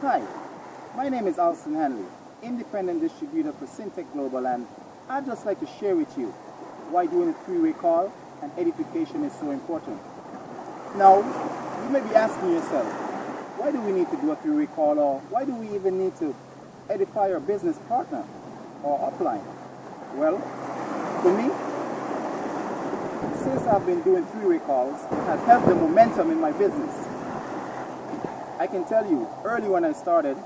Hi, my name is Alston Hanley, independent distributor for Syntek Global, and I'd just like to share with you why doing a three-way call and edification is so important. Now, you may be asking yourself, why do we need to do a three-way call, or why do we even need to edify our business partner or upline? Well, for me, since I've been doing three-way calls, has helped the momentum in my business. I can tell you, early when I started,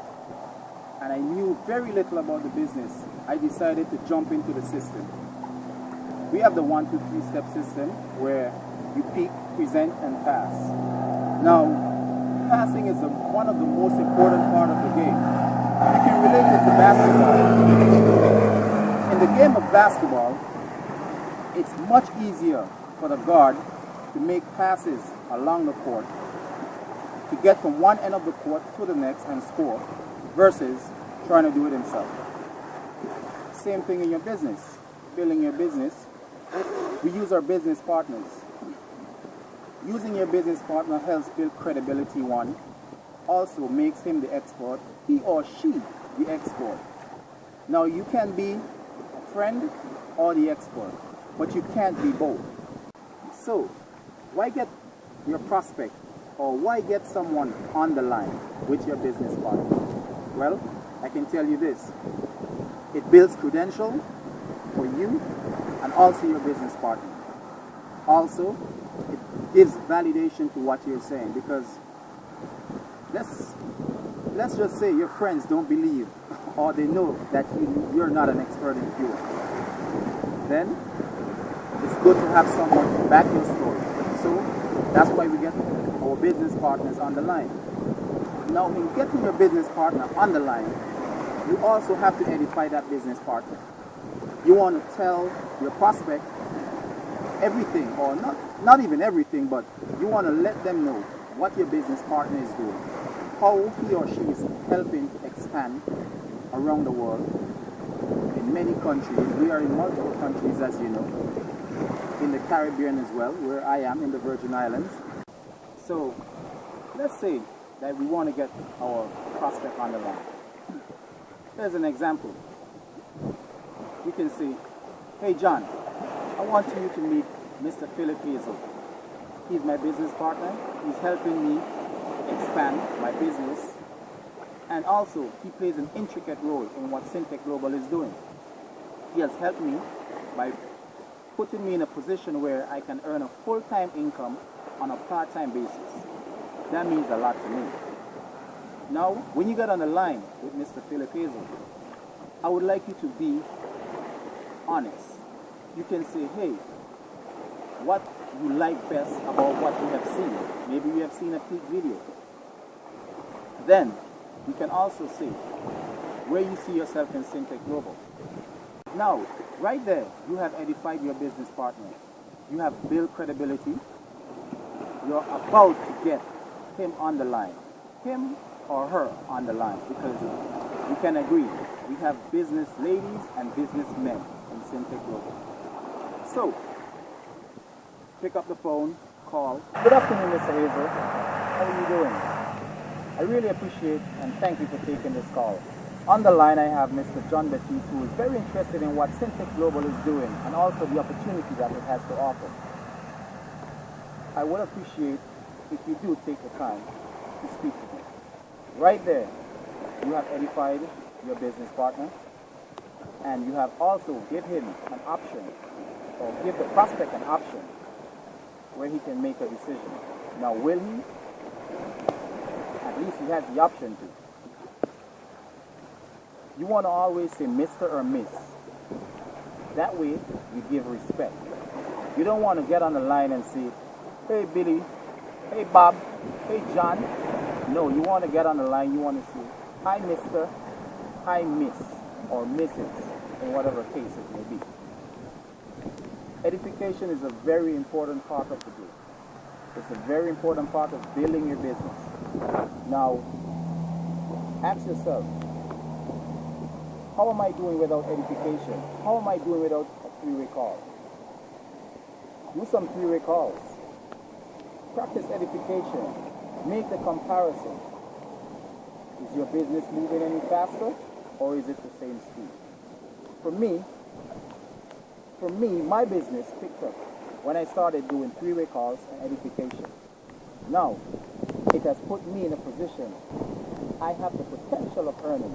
and I knew very little about the business, I decided to jump into the system. We have the one, two, three step system where you pick, present, and pass. Now, passing is the, one of the most important part of the game. You can relate it to basketball. In the game of basketball, it's much easier for the guard to make passes along the court to get from one end of the court to the next and score versus trying to do it himself. Same thing in your business. Building your business, we use our business partners. Using your business partner helps build credibility one, also makes him the expert, he or she the expert. Now you can be a friend or the expert, but you can't be both. So, why get your prospect or why get someone on the line with your business partner? Well, I can tell you this. It builds credential for you and also your business partner. Also, it gives validation to what you're saying because let's let's just say your friends don't believe or they know that you, you're not an expert in fuel. Then it's good to have someone to back your story. So that's why we get our business partners on the line. Now, in getting your business partner on the line, you also have to edify that business partner. You want to tell your prospect everything, or not, not even everything, but you want to let them know what your business partner is doing, how he or she is helping expand around the world in many countries. We are in multiple countries, as you know, in the Caribbean as well, where I am in the Virgin Islands. So let's say that we want to get our prospect on the line. Here's an example. You can say, hey John, I want you to meet Mr. Philip Hazel. He's my business partner. He's helping me expand my business. And also, he plays an intricate role in what Syntek Global is doing. He has helped me by putting me in a position where I can earn a full-time income on a part-time basis. That means a lot to me. Now, when you get on the line with Mr. Philip Hazel, I would like you to be honest. You can say, hey, what you like best about what you have seen. Maybe you have seen a peak video. Then, you can also say where you see yourself in Syntek Global. Now, right there, you have edified your business partner. You have built credibility. You're about to get him on the line. Him or her on the line because we can agree. We have business ladies and business men in Syntek Global. So, pick up the phone, call. Good afternoon, Mr. Hazel. How are you doing? I really appreciate and thank you for taking this call. On the line, I have Mr. John Batiste, who is very interested in what Syntek Global is doing and also the opportunity that it has to offer. I would appreciate if you do take the time to speak with me. Right there, you have edified your business partner and you have also give him an option or give the prospect an option where he can make a decision. Now, will he? At least he has the option to. You want to always say Mr. or Miss. That way, you give respect. You don't want to get on the line and say, hey Billy, hey Bob, hey John. No, you want to get on the line, you want to say, hi Mr., hi Miss, or Mrs., in whatever case it may be. Edification is a very important part of the game. It's a very important part of building your business. Now, ask yourself, how am I doing without edification? How am I doing without a three-way call? Do some three-way calls. Practice edification. Make the comparison. Is your business moving any faster or is it the same speed? For me, for me, my business picked up when I started doing three-way calls and edification. Now, it has put me in a position I have the potential of earning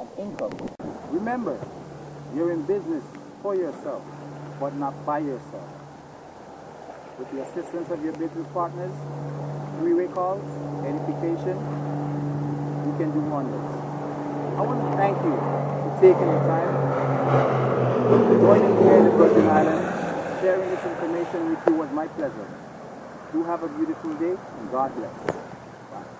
an income. Remember, you're in business for yourself, but not by yourself. With the assistance of your business partners, three-way calls, edification, you can do wonders. I want to thank you for taking the time, joining here in the Virgin Islands, sharing this information with you was my pleasure. Do have a beautiful day and God bless. Bye.